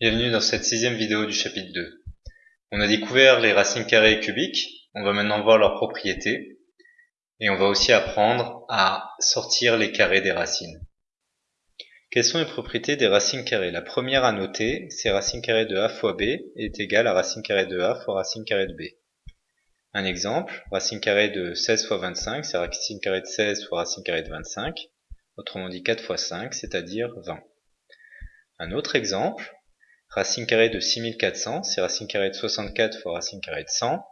Bienvenue dans cette sixième vidéo du chapitre 2. On a découvert les racines carrées et cubiques, on va maintenant voir leurs propriétés, et on va aussi apprendre à sortir les carrés des racines. Quelles sont les propriétés des racines carrées? La première à noter, c'est racine carrée de a fois b est égale à racine carrée de a fois racine carrée de b. Un exemple, racine carrée de 16 fois 25, c'est racine carrée de 16 fois racine carrée de 25, autrement dit 4 fois 5, c'est-à-dire 20. Un autre exemple, Racine carrée de 6400, c'est racine carrée de 64 fois racine carrée de 100,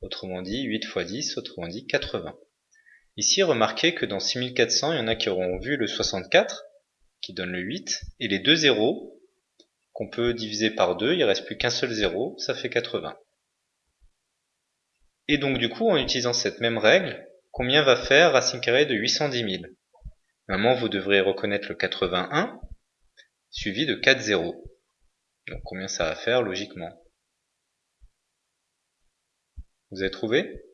autrement dit 8 fois 10, autrement dit 80. Ici, remarquez que dans 6400, il y en a qui auront vu le 64, qui donne le 8, et les deux zéros, qu'on peut diviser par 2, il ne reste plus qu'un seul zéro, ça fait 80. Et donc du coup, en utilisant cette même règle, combien va faire racine carrée de 810 000 Normalement, vous devrez reconnaître le 81, suivi de 4 zéros. Donc combien ça va faire logiquement? Vous avez trouvé?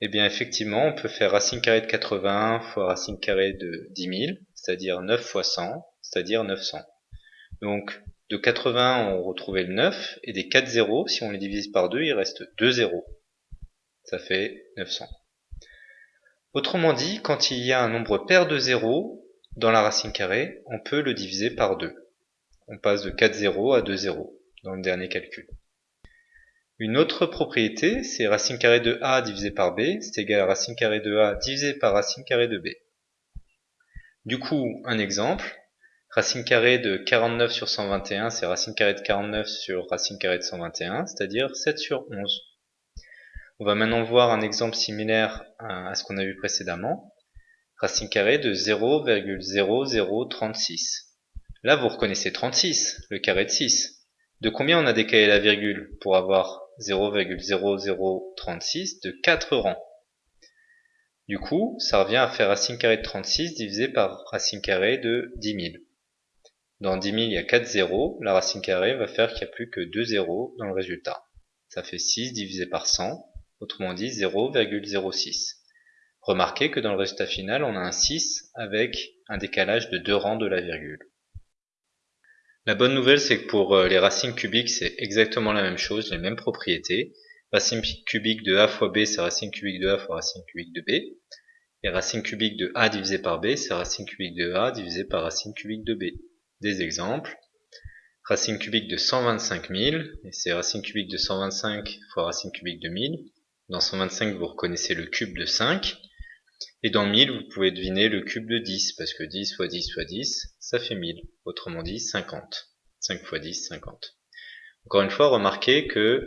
Eh bien effectivement, on peut faire racine carrée de 80 fois racine carrée de 10 000, c'est-à-dire 9 fois 100, c'est-à-dire 900. Donc de 80, on retrouvait le 9, et des 4 zéros, si on les divise par 2, il reste 2 zéros. Ça fait 900. Autrement dit, quand il y a un nombre pair de zéros dans la racine carrée, on peut le diviser par 2 on passe de 4 zéros à 2 zéros dans le dernier calcul. Une autre propriété, c'est racine carrée de a divisé par b, c'est égal à racine carrée de a divisé par racine carrée de b. Du coup, un exemple, racine carrée de 49 sur 121, c'est racine carrée de 49 sur racine carrée de 121, c'est-à-dire 7 sur 11. On va maintenant voir un exemple similaire à ce qu'on a vu précédemment. Racine carrée de 0,0036. Là, vous reconnaissez 36, le carré de 6. De combien on a décalé la virgule pour avoir 0,0036 de 4 rangs? Du coup, ça revient à faire racine carrée de 36 divisé par racine carrée de 10 000. Dans 10 000, il y a 4 zéros. La racine carrée va faire qu'il n'y a plus que 2 zéros dans le résultat. Ça fait 6 divisé par 100, autrement dit 0,06. Remarquez que dans le résultat final, on a un 6 avec un décalage de 2 rangs de la virgule. La bonne nouvelle, c'est que pour euh, les racines cubiques, c'est exactement la même chose, les mêmes propriétés. Racine cubique de a fois b, c'est racine cubique de a fois racine cubique de b. Et racine cubique de a divisé par b, c'est racine cubique de a divisé par racine cubique de b. Des exemples. Racine cubique de 125 000, et c'est racine cubique de 125 fois racine cubique de 1000. Dans 125, vous reconnaissez le cube de 5. Et dans 1000, vous pouvez deviner le cube de 10, parce que 10 fois 10 fois 10, ça fait 1000. Autrement dit, 50. 5 fois 10, 50. Encore une fois, remarquez que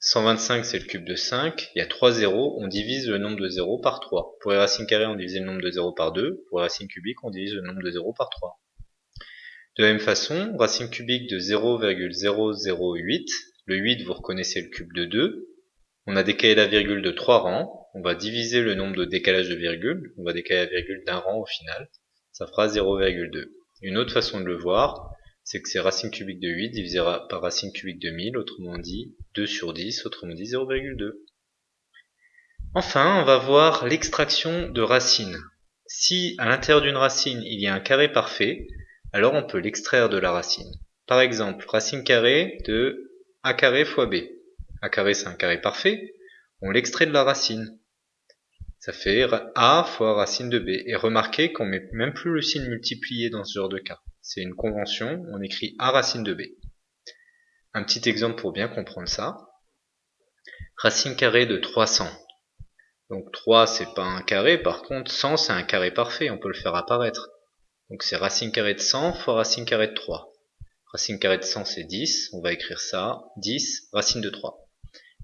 125 c'est le cube de 5, il y a 3 zéros, on divise le nombre de zéros par 3. Pour les racines carrées, on divise le nombre de zéros par 2, pour les racines cubiques, on divise le nombre de zéros par 3. De la même façon, racine cubique de 0,008, le 8 vous reconnaissez le cube de 2, on a décalé la virgule de 3 rangs, on va diviser le nombre de décalages de virgule, on va décaler la virgule d'un rang au final, ça fera 0,2. Une autre façon de le voir, c'est que c'est racine cubique de 8 divisé par racine cubique de 1000, autrement dit 2 sur 10, autrement dit 0,2. Enfin, on va voir l'extraction de racines. Si à l'intérieur d'une racine il y a un carré parfait, alors on peut l'extraire de la racine. Par exemple, racine carrée de a carré fois b a carré c'est un carré parfait, on l'extrait de la racine. Ça fait a fois racine de b. Et remarquez qu'on met même plus le signe multiplié dans ce genre de cas. C'est une convention, on écrit a racine de b. Un petit exemple pour bien comprendre ça. Racine carrée de 300. Donc 3 c'est pas un carré, par contre 100 c'est un carré parfait, on peut le faire apparaître. Donc c'est racine carrée de 100 fois racine carrée de 3. Racine carrée de 100 c'est 10, on va écrire ça, 10 racine de 3.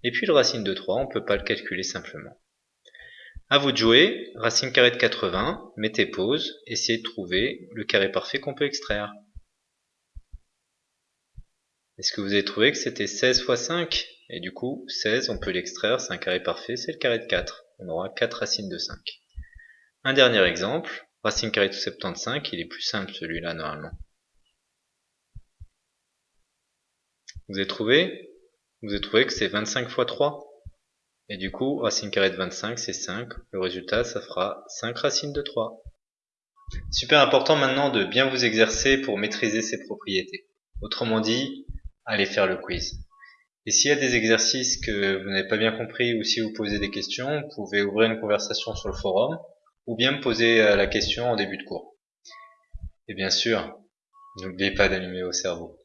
Et puis le racine de 3, on ne peut pas le calculer simplement. A vous de jouer, racine carrée de 80, mettez pause, essayez de trouver le carré parfait qu'on peut extraire. Est-ce que vous avez trouvé que c'était 16 fois 5 Et du coup, 16, on peut l'extraire, c'est un carré parfait, c'est le carré de 4. On aura 4 racines de 5. Un dernier exemple, racine carrée de 75, il est plus simple celui-là normalement. Vous avez trouvé? Vous avez trouvé que c'est 25 fois 3. Et du coup, racine carrée de 25, c'est 5. Le résultat, ça fera 5 racines de 3. Super important maintenant de bien vous exercer pour maîtriser ces propriétés. Autrement dit, allez faire le quiz. Et s'il y a des exercices que vous n'avez pas bien compris ou si vous posez des questions, vous pouvez ouvrir une conversation sur le forum ou bien me poser euh, la question en début de cours. Et bien sûr, n'oubliez pas d'allumer vos cerveaux.